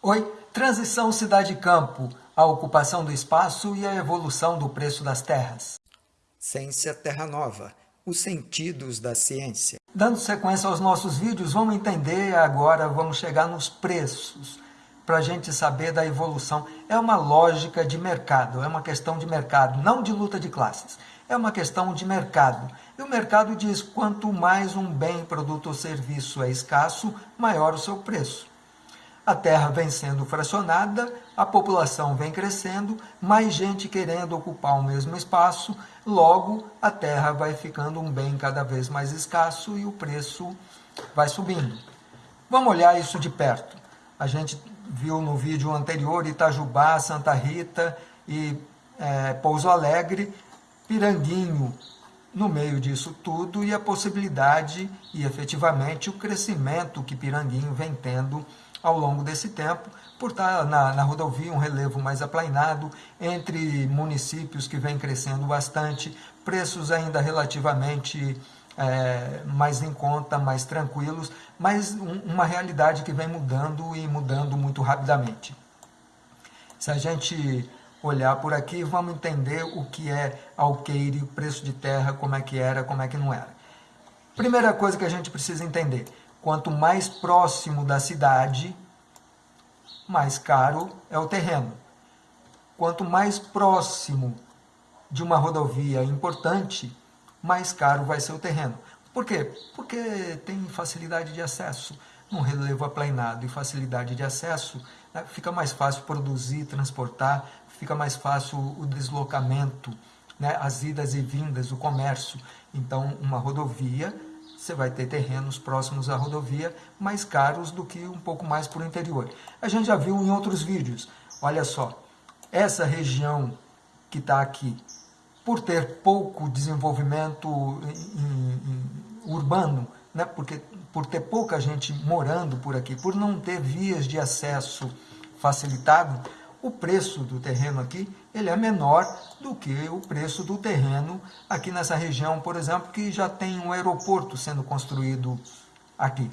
Oi, transição cidade-campo, a ocupação do espaço e a evolução do preço das terras. Ciência Terra Nova, os sentidos da ciência. Dando sequência aos nossos vídeos, vamos entender agora, vamos chegar nos preços, para a gente saber da evolução. É uma lógica de mercado, é uma questão de mercado, não de luta de classes. É uma questão de mercado. E o mercado diz, quanto mais um bem, produto ou serviço é escasso, maior o seu preço a terra vem sendo fracionada, a população vem crescendo, mais gente querendo ocupar o mesmo espaço, logo a terra vai ficando um bem cada vez mais escasso e o preço vai subindo. Vamos olhar isso de perto. A gente viu no vídeo anterior Itajubá, Santa Rita e é, Pouso Alegre, Piranguinho no meio disso tudo e a possibilidade e efetivamente o crescimento que Piranguinho vem tendo ao longo desse tempo, por estar na, na rodovia um relevo mais aplainado, entre municípios que vem crescendo bastante, preços ainda relativamente é, mais em conta, mais tranquilos, mas um, uma realidade que vem mudando e mudando muito rapidamente. Se a gente olhar por aqui, vamos entender o que é alqueire, preço de terra, como é que era, como é que não era. Primeira coisa que a gente precisa entender, Quanto mais próximo da cidade, mais caro é o terreno. Quanto mais próximo de uma rodovia importante, mais caro vai ser o terreno. Por quê? Porque tem facilidade de acesso. Um relevo aplanado e facilidade de acesso, né, fica mais fácil produzir, transportar, fica mais fácil o deslocamento, né, as idas e vindas, o comércio. Então, uma rodovia você vai ter terrenos próximos à rodovia mais caros do que um pouco mais para o interior. A gente já viu em outros vídeos, olha só, essa região que está aqui, por ter pouco desenvolvimento em, em, urbano, né, porque, por ter pouca gente morando por aqui, por não ter vias de acesso facilitado, o preço do terreno aqui ele é menor do que o preço do terreno aqui nessa região, por exemplo, que já tem um aeroporto sendo construído aqui.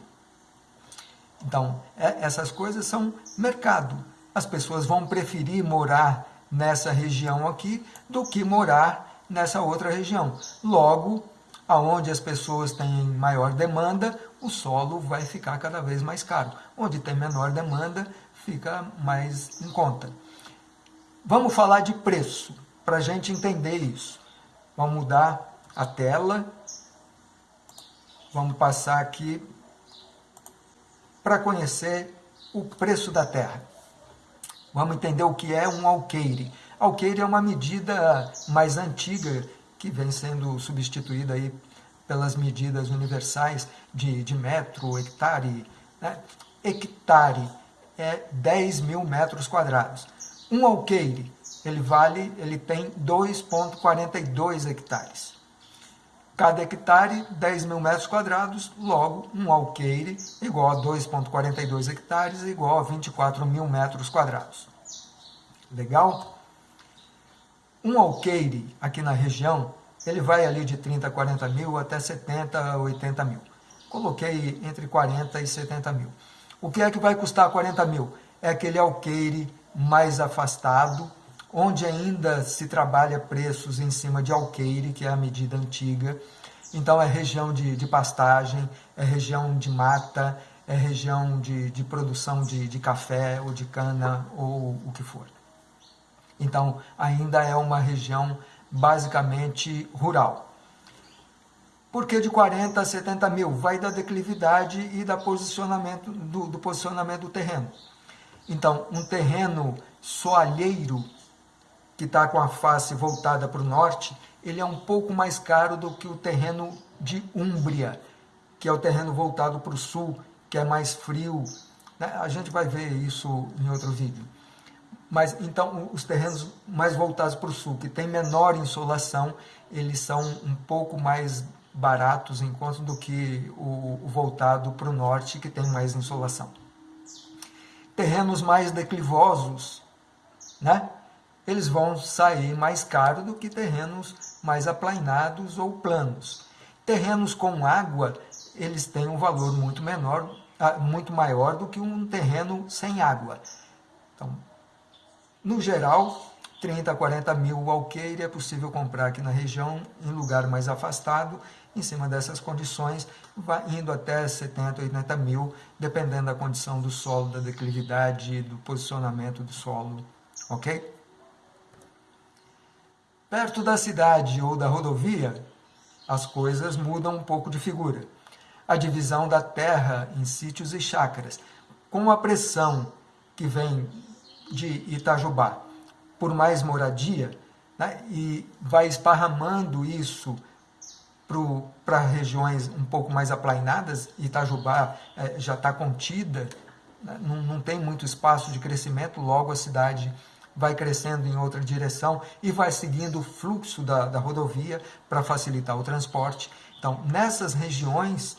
Então, é, essas coisas são mercado. As pessoas vão preferir morar nessa região aqui do que morar nessa outra região. Logo, aonde as pessoas têm maior demanda, o solo vai ficar cada vez mais caro. Onde tem menor demanda, fica mais em conta. Vamos falar de preço, para a gente entender isso. Vamos mudar a tela. Vamos passar aqui para conhecer o preço da terra. Vamos entender o que é um alqueire. Alqueire é uma medida mais antiga que vem sendo substituída aí pelas medidas universais de, de metro, hectare. Né? Hectare é 10 mil metros quadrados. Um alqueire, ele vale, ele tem 2,42 hectares. Cada hectare, 10 mil metros quadrados, logo um alqueire igual a 2,42 hectares igual a 24 mil metros quadrados. Legal? Um alqueire aqui na região, ele vai ali de 30 a 40 mil até 70 a 80 mil. Coloquei entre 40 e 70 mil. O que é que vai custar 40 mil? É aquele alqueire mais afastado, onde ainda se trabalha preços em cima de alqueire, que é a medida antiga. Então é região de, de pastagem, é região de mata, é região de, de produção de, de café ou de cana ou o que for. Então ainda é uma região basicamente rural. Por que de 40 a 70 mil? Vai da declividade e da posicionamento, do, do posicionamento do terreno. Então, um terreno soalheiro, que está com a face voltada para o norte, ele é um pouco mais caro do que o terreno de Úmbria, que é o terreno voltado para o sul, que é mais frio. Né? A gente vai ver isso em outro vídeo. Mas então os terrenos mais voltados para o sul, que tem menor insolação, eles são um pouco mais baratos enquanto do que o, voltado para o norte, que tem mais insolação terrenos mais declivosos, né? eles vão sair mais caro do que terrenos mais aplainados ou planos. Terrenos com água, eles têm um valor muito menor ah, muito maior do que um terreno sem água. Então, no geral, 30 a 40 mil alqueire é possível comprar aqui na região, em lugar mais afastado, em cima dessas condições, vai indo até 70, 80 mil, dependendo da condição do solo, da declividade, do posicionamento do solo, ok? Perto da cidade ou da rodovia, as coisas mudam um pouco de figura. A divisão da terra em sítios e chácaras, com a pressão que vem de Itajubá por mais moradia, né, e vai esparramando isso para regiões um pouco mais aplainadas, Itajubá é, já está contida, né, não, não tem muito espaço de crescimento, logo a cidade vai crescendo em outra direção e vai seguindo o fluxo da, da rodovia para facilitar o transporte. Então, nessas regiões,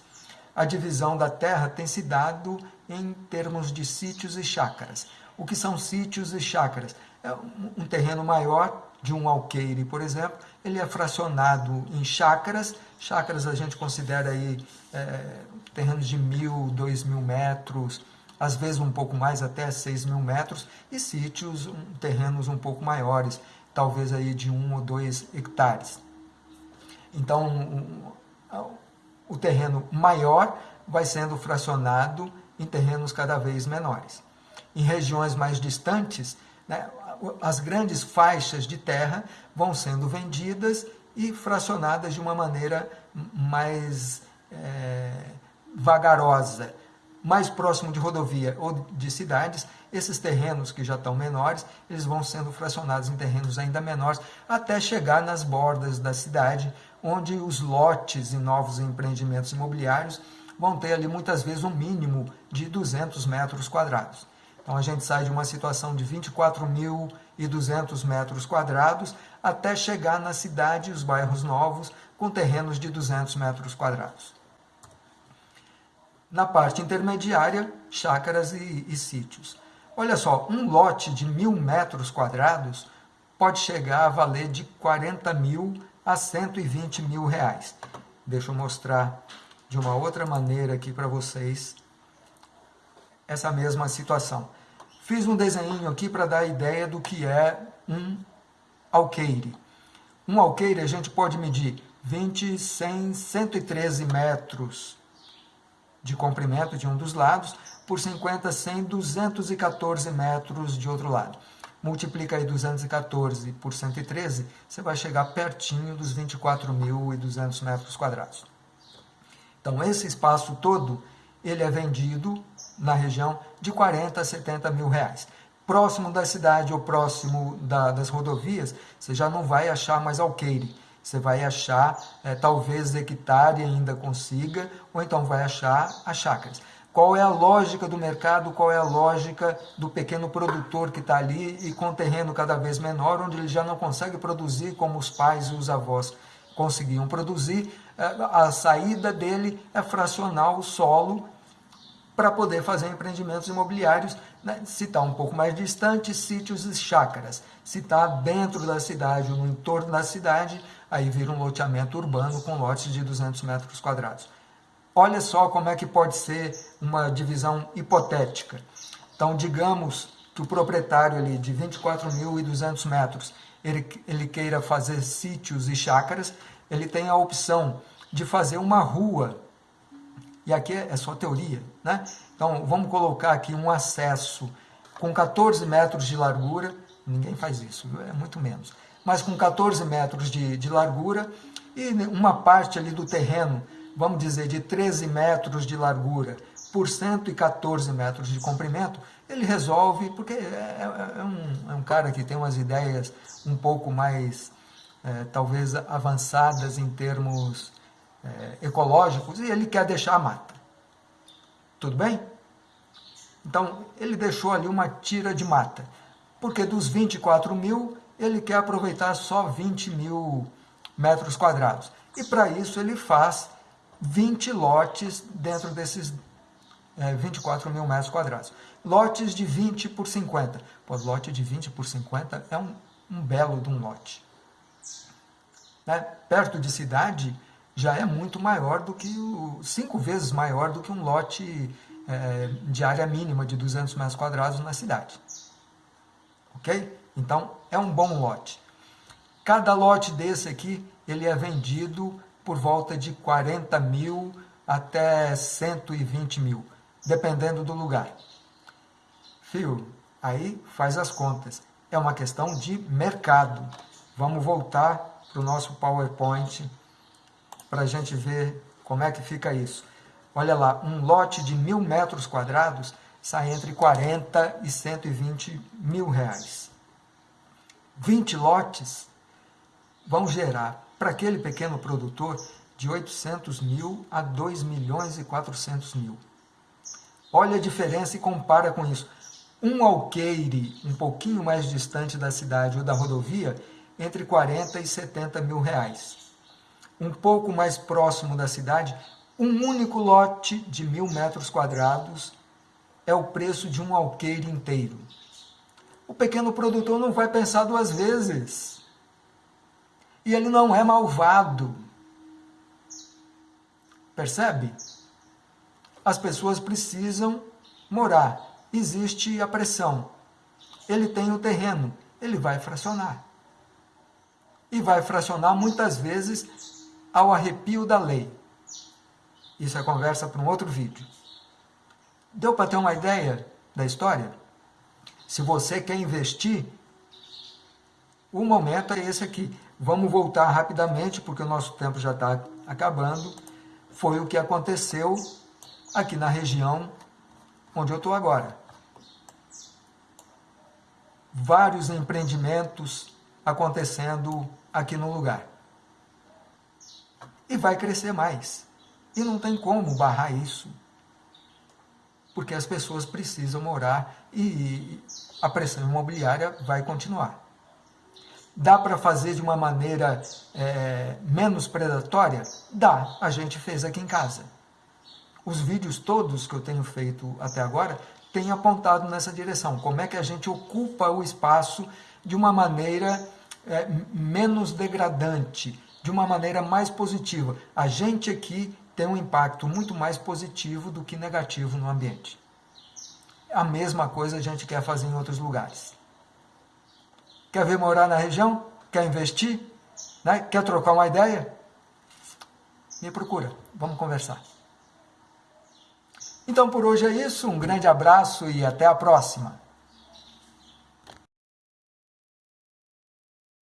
a divisão da terra tem se dado em termos de sítios e chácaras. O que são sítios e chácaras? É um terreno maior de um alqueire, por exemplo, ele é fracionado em chácaras. Chácaras a gente considera aí é, terrenos de mil, dois mil metros, às vezes um pouco mais, até 6 mil metros, e sítios, um, terrenos um pouco maiores, talvez aí de 1 ou 2 hectares. Então, um, o terreno maior vai sendo fracionado em terrenos cada vez menores. Em regiões mais distantes, né, as grandes faixas de terra vão sendo vendidas e fracionadas de uma maneira mais é, vagarosa mais próximo de rodovia ou de cidades, esses terrenos que já estão menores, eles vão sendo fracionados em terrenos ainda menores, até chegar nas bordas da cidade, onde os lotes e novos empreendimentos imobiliários vão ter ali muitas vezes um mínimo de 200 metros quadrados. Então a gente sai de uma situação de 24.200 metros quadrados até chegar na cidade e os bairros novos com terrenos de 200 metros quadrados. Na parte intermediária, chácaras e, e sítios. Olha só, um lote de mil metros quadrados pode chegar a valer de 40 mil a 120 mil reais. Deixa eu mostrar de uma outra maneira aqui para vocês essa mesma situação. Fiz um desenho aqui para dar a ideia do que é um alqueire. Um alqueire a gente pode medir 20, 100, 113 metros de comprimento de um dos lados, por 50, 100, 214 metros de outro lado. Multiplica aí 214 por 113, você vai chegar pertinho dos 24.200 metros quadrados. Então, esse espaço todo, ele é vendido na região de 40 a 70 mil reais. Próximo da cidade ou próximo da, das rodovias, você já não vai achar mais alqueire você vai achar, é, talvez hectare ainda consiga, ou então vai achar as chácaras. Qual é a lógica do mercado, qual é a lógica do pequeno produtor que está ali e com terreno cada vez menor, onde ele já não consegue produzir como os pais e os avós conseguiam produzir, é, a saída dele é fracionar o solo para poder fazer empreendimentos imobiliários. Né? Se está um pouco mais distante, sítios e chácaras. Se está dentro da cidade ou no entorno da cidade, aí vira um loteamento urbano com lotes de 200 metros quadrados. Olha só como é que pode ser uma divisão hipotética. Então, digamos que o proprietário ali de 24.200 metros, ele, ele queira fazer sítios e chácaras, ele tem a opção de fazer uma rua e aqui é só teoria, né? Então, vamos colocar aqui um acesso com 14 metros de largura, ninguém faz isso, é muito menos, mas com 14 metros de, de largura e uma parte ali do terreno, vamos dizer, de 13 metros de largura por 114 metros de comprimento, ele resolve, porque é, é, é, um, é um cara que tem umas ideias um pouco mais, é, talvez, avançadas em termos é, ecológicos e ele quer deixar a mata. Tudo bem? Então, ele deixou ali uma tira de mata, porque dos 24 mil, ele quer aproveitar só 20 mil metros quadrados. E para isso ele faz 20 lotes dentro desses é, 24 mil metros quadrados. Lotes de 20 por 50. Pô, lote de 20 por 50 é um, um belo de um lote. Né? Perto de cidade, já é muito maior do que o cinco vezes maior do que um lote é, de área mínima de 200 metros quadrados na cidade. Ok? Então, é um bom lote. Cada lote desse aqui, ele é vendido por volta de 40 mil até 120 mil, dependendo do lugar. Fio, aí faz as contas. É uma questão de mercado. Vamos voltar para o nosso PowerPoint para a gente ver como é que fica isso. Olha lá, um lote de mil metros quadrados sai entre 40 e 120 mil reais. 20 lotes vão gerar para aquele pequeno produtor de 800 mil a 2 milhões e 400 mil. Olha a diferença e compara com isso. Um alqueire um pouquinho mais distante da cidade ou da rodovia, entre 40 e 70 mil reais. Um pouco mais próximo da cidade, um único lote de mil metros quadrados é o preço de um alqueire inteiro. O pequeno produtor não vai pensar duas vezes. E ele não é malvado. Percebe? As pessoas precisam morar. Existe a pressão. Ele tem o terreno, ele vai fracionar. E vai fracionar muitas vezes ao arrepio da lei. Isso é conversa para um outro vídeo. Deu para ter uma ideia da história? Se você quer investir, o momento é esse aqui. Vamos voltar rapidamente, porque o nosso tempo já está acabando. Foi o que aconteceu aqui na região onde eu estou agora. Vários empreendimentos acontecendo aqui no lugar. E vai crescer mais. E não tem como barrar isso. Porque as pessoas precisam morar e a pressão imobiliária vai continuar. Dá para fazer de uma maneira é, menos predatória? Dá, a gente fez aqui em casa. Os vídeos todos que eu tenho feito até agora têm apontado nessa direção. Como é que a gente ocupa o espaço de uma maneira é, menos degradante, de uma maneira mais positiva. A gente aqui tem um impacto muito mais positivo do que negativo no ambiente. A mesma coisa a gente quer fazer em outros lugares. Quer ver morar na região? Quer investir? Né? Quer trocar uma ideia? Me procura, vamos conversar. Então por hoje é isso, um grande abraço e até a próxima.